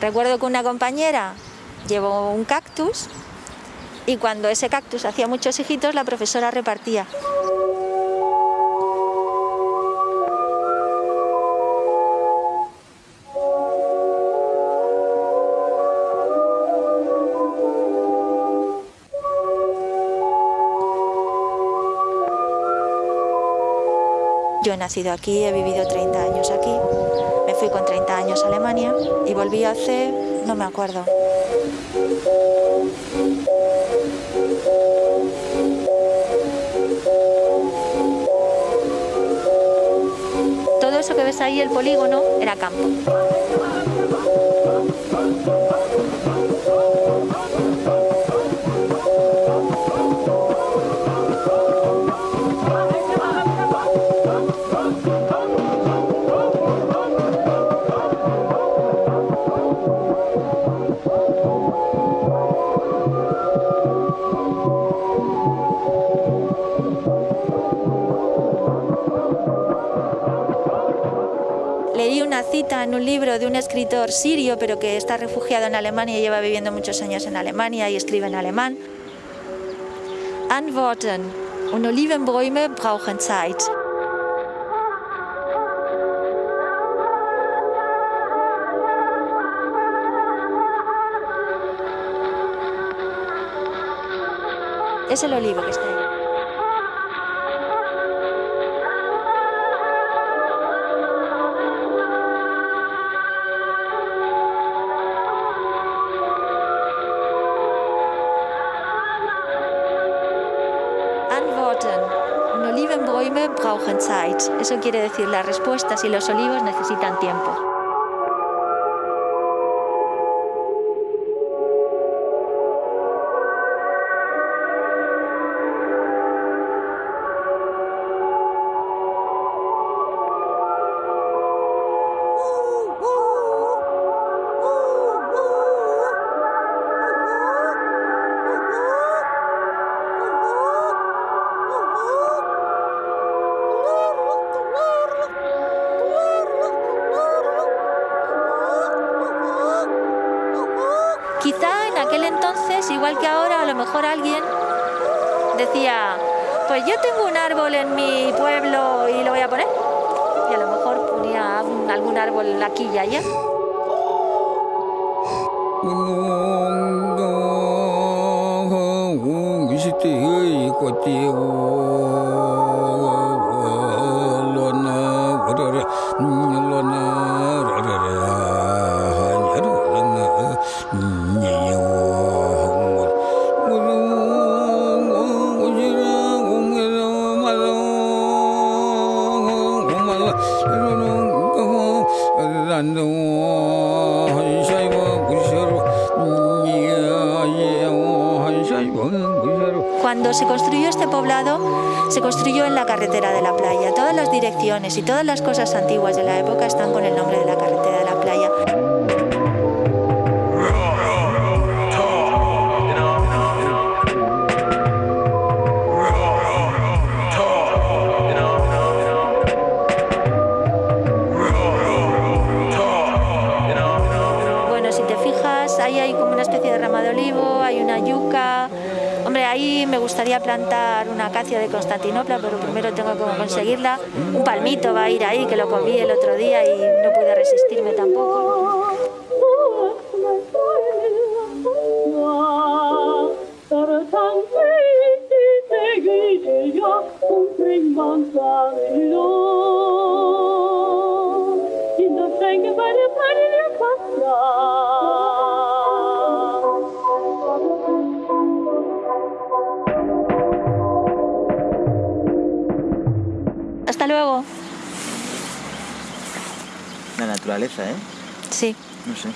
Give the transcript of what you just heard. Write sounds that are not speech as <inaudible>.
Recuerdo que una compañera llevó un cactus y cuando ese cactus hacía muchos hijitos la profesora repartía. Yo he nacido aquí, he vivido 30 años aquí, me fui con 30 años a Alemania y volví hace, no me acuerdo. Todo eso que ves ahí, el polígono, era campo. Cita en un libro de un escritor sirio, pero que está refugiado en Alemania y lleva viviendo muchos años en Alemania y escribe en alemán. Antworten und Olivenbäume brauchen Zeit. Es el olivo que está ahí. Und Olivenbäume brauchen Zeit. Eso quiere decir las respuestas y los olivos necesitan tiempo. Que ahora, a lo mejor alguien decía, pues yo tengo un árbol en mi pueblo y lo voy a poner. Y a lo mejor ponía algún árbol aquí y allá. <laughs> Cuando se construyó este poblado, se construyó en la carretera de la playa. Todas las direcciones y todas las cosas antiguas de la época están con el nombre de la carretera gustaría plantar una acacia de Constantinopla, pero primero tengo que conseguirla. Un palmito va a ir ahí, que lo comí el otro día y no pude resistirme tampoco. Luego. La naturaleza, ¿eh? Sí. No sé.